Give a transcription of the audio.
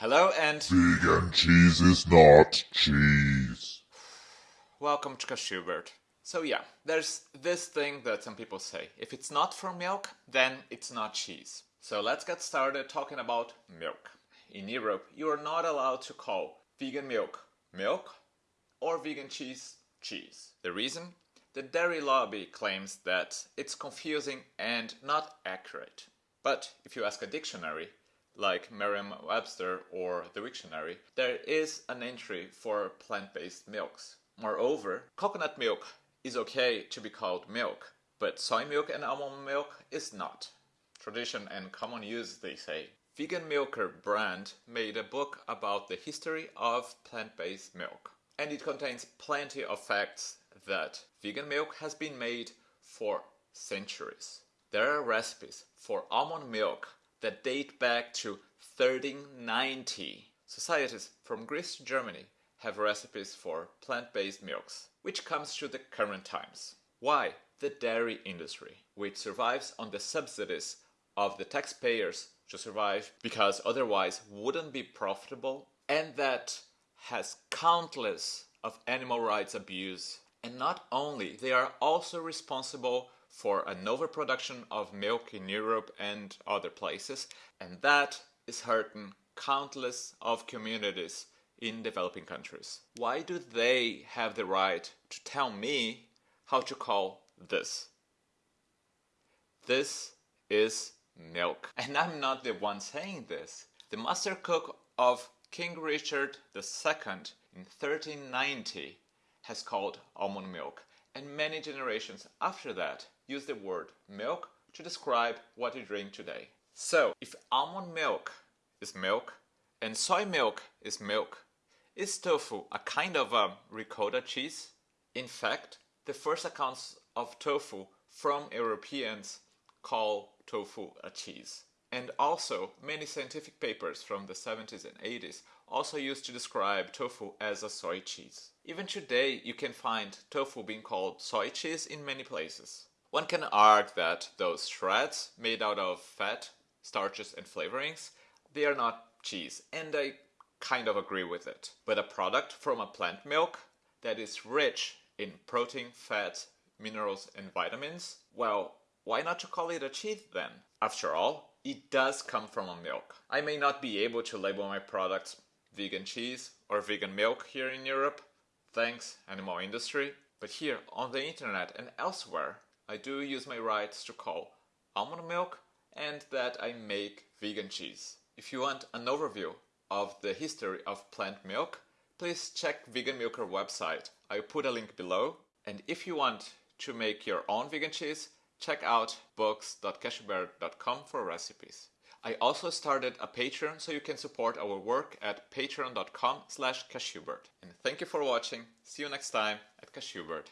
Hello and Vegan cheese is not cheese. welcome to Cashewbird. So yeah, there's this thing that some people say. If it's not from milk, then it's not cheese. So let's get started talking about milk. In Europe, you are not allowed to call vegan milk milk or vegan cheese cheese. The reason? The dairy lobby claims that it's confusing and not accurate. But if you ask a dictionary, like Merriam-Webster or the Wiktionary, there is an entry for plant-based milks. Moreover, coconut milk is okay to be called milk, but soy milk and almond milk is not. Tradition and common use, they say. Vegan Milker brand made a book about the history of plant-based milk, and it contains plenty of facts that vegan milk has been made for centuries. There are recipes for almond milk that date back to 1390. Societies from Greece to Germany have recipes for plant-based milks, which comes to the current times. Why? The dairy industry, which survives on the subsidies of the taxpayers to survive because otherwise wouldn't be profitable and that has countless of animal rights abuse and not only they are also responsible for an overproduction of milk in Europe and other places and that is hurting countless of communities in developing countries. Why do they have the right to tell me how to call this? This is milk. And I'm not the one saying this. The master cook of King Richard II in 1390 has called almond milk and many generations after that use the word milk to describe what you drink today. So, if almond milk is milk and soy milk is milk, is tofu a kind of a ricotta cheese? In fact, the first accounts of tofu from Europeans call tofu a cheese. And also, many scientific papers from the 70s and 80s also used to describe tofu as a soy cheese. Even today, you can find tofu being called soy cheese in many places. One can argue that those shreds made out of fat, starches and flavorings, they are not cheese, and I kind of agree with it. But a product from a plant milk that is rich in protein, fat, minerals and vitamins, well, why not to call it a cheese then? After all, it does come from a milk. I may not be able to label my products vegan cheese or vegan milk here in Europe, thanks animal industry, but here on the internet and elsewhere, I do use my rights to call almond milk and that I make vegan cheese. If you want an overview of the history of plant milk, please check Vegan Milker website. I put a link below. And if you want to make your own vegan cheese, check out books.cashewbird.com for recipes. I also started a Patreon so you can support our work at patreon.com slash cashewbird. And thank you for watching. See you next time at Cashewbird.